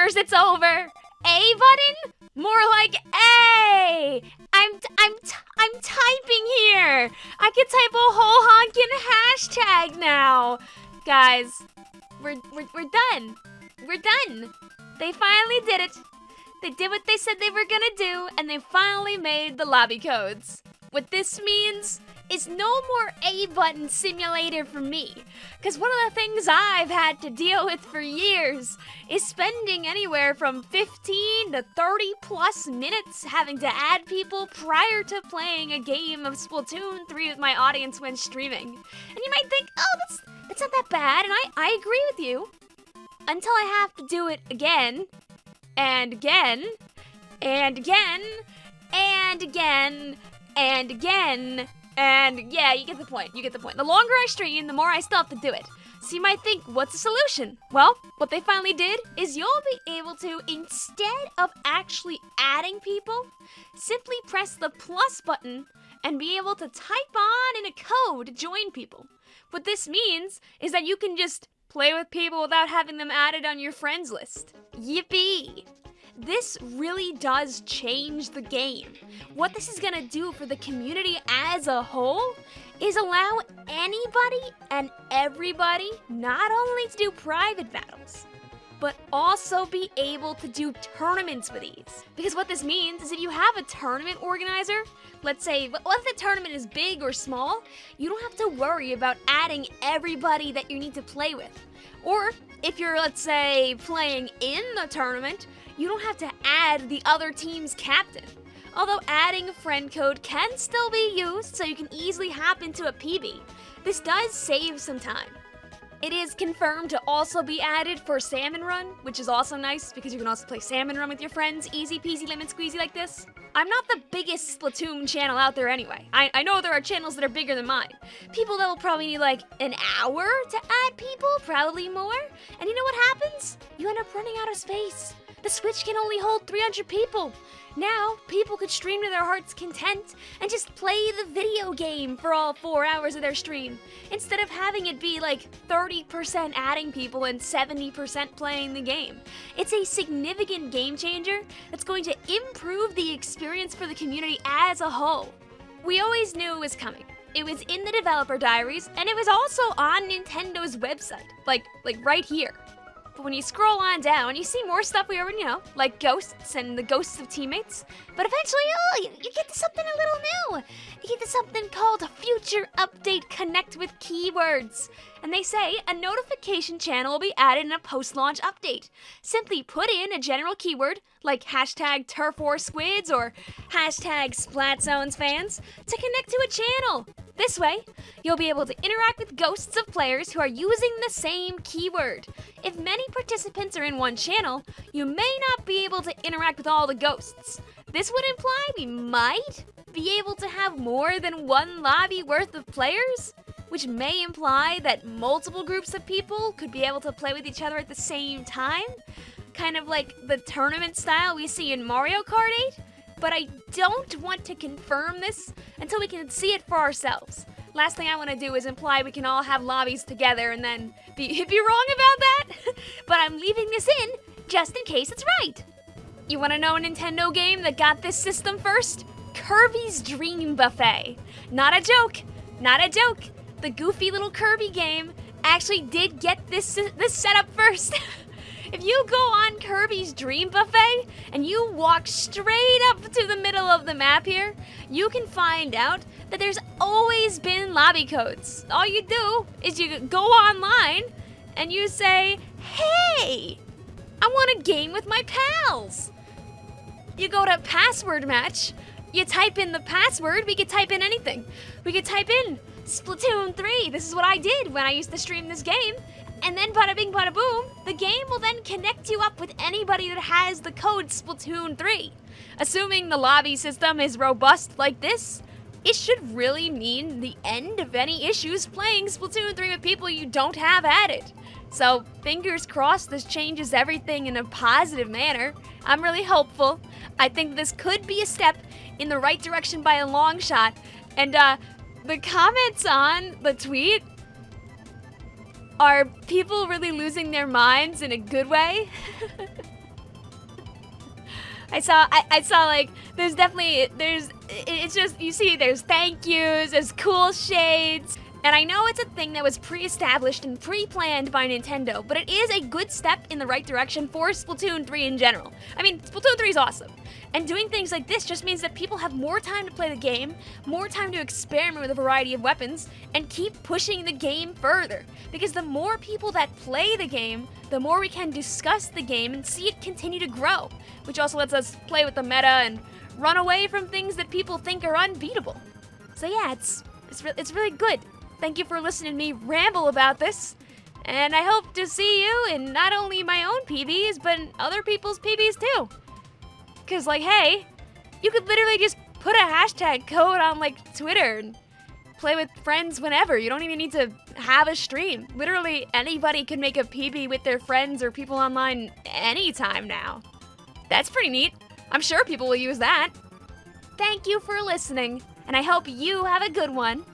gamers, it's over. A button? More like A. I'm I'm I'm typing here. I can type a whole honkin' hashtag now. Guys, we're we're we're done. We're done. They finally did it. They did what they said they were gonna do, and they finally made the lobby codes. What this means is no more A button simulator for me. Because one of the things I've had to deal with for years is spending anywhere from 15 to 30 plus minutes having to add people prior to playing a game of Splatoon 3 with my audience when streaming. And you might think, oh, that's, that's not that bad, and I, I agree with you. Until I have to do it again, and again, and again, and again, and again, and yeah, you get the point. You get the point. The longer I stream, the more I still have to do it. So you might think, what's the solution? Well, what they finally did is you'll be able to, instead of actually adding people, simply press the plus button and be able to type on in a code to join people. What this means is that you can just play with people without having them added on your friends list. Yippee! This really does change the game. What this is gonna do for the community as a whole is allow anybody and everybody not only to do private battles, but also be able to do tournaments with ease. Because what this means is if you have a tournament organizer, let's say, what if the tournament is big or small, you don't have to worry about adding everybody that you need to play with. Or if you're, let's say, playing in the tournament, you don't have to add the other team's captain. Although adding a friend code can still be used so you can easily hop into a PB, this does save some time. It is confirmed to also be added for Salmon Run, which is also nice because you can also play Salmon Run with your friends, easy peasy lemon squeezy like this. I'm not the biggest Splatoon channel out there anyway. I, I know there are channels that are bigger than mine. People that will probably need like an hour to add people, probably more. And you know what happens? You end up running out of space. The Switch can only hold 300 people. Now, people could stream to their heart's content and just play the video game for all four hours of their stream, instead of having it be like 30% adding people and 70% playing the game. It's a significant game changer that's going to improve the experience for the community as a whole. We always knew it was coming. It was in the developer diaries, and it was also on Nintendo's website, like, like right here. But when you scroll on down, you see more stuff we already know, like ghosts and the ghosts of teammates. But eventually, oh, you, you get to something a little new. You get to something called Future Update Connect with Keywords. And they say a notification channel will be added in a post-launch update. Simply put in a general keyword, like hashtag Turf War Squids or hashtag Splatzones fans, to connect to a channel. This way, you'll be able to interact with ghosts of players who are using the same keyword. If many participants are in one channel, you may not be able to interact with all the ghosts. This would imply we might be able to have more than one lobby worth of players, which may imply that multiple groups of people could be able to play with each other at the same time, kind of like the tournament style we see in Mario Kart 8 but I don't want to confirm this until we can see it for ourselves. Last thing I want to do is imply we can all have lobbies together and then be, be wrong about that. but I'm leaving this in just in case it's right. You want to know a Nintendo game that got this system first? Kirby's Dream Buffet. Not a joke. Not a joke. The goofy little Kirby game actually did get this this setup first. If you go on Kirby's Dream Buffet and you walk straight up to the middle of the map here, you can find out that there's always been lobby codes. All you do is you go online and you say, hey, I want a game with my pals. You go to password match, you type in the password, we could type in anything. We could type in Splatoon 3. This is what I did when I used to stream this game. And then bada bing bada boom, the game will then connect you up with anybody that has the code Splatoon 3. Assuming the lobby system is robust like this, it should really mean the end of any issues playing Splatoon 3 with people you don't have added. So, fingers crossed this changes everything in a positive manner. I'm really hopeful. I think this could be a step in the right direction by a long shot. And, uh, the comments on the tweet are people really losing their minds in a good way? I saw, I, I saw like, there's definitely, there's, it's just, you see, there's thank yous, there's cool shades. And I know it's a thing that was pre-established and pre-planned by Nintendo, but it is a good step in the right direction for Splatoon 3 in general. I mean, Splatoon 3 is awesome. And doing things like this just means that people have more time to play the game, more time to experiment with a variety of weapons, and keep pushing the game further. Because the more people that play the game, the more we can discuss the game and see it continue to grow, which also lets us play with the meta and run away from things that people think are unbeatable. So yeah, it's it's, re- it's really good. Thank you for listening to me ramble about this. And I hope to see you in not only my own PBs, but in other people's PBs too. Because, like, hey, you could literally just put a hashtag code on, like, Twitter and play with friends whenever. You don't even need to have a stream. Literally, anybody can make a PB with their friends or people online anytime now. That's pretty neat. I'm sure people will use that. Thank you for listening, and I hope you have a good one.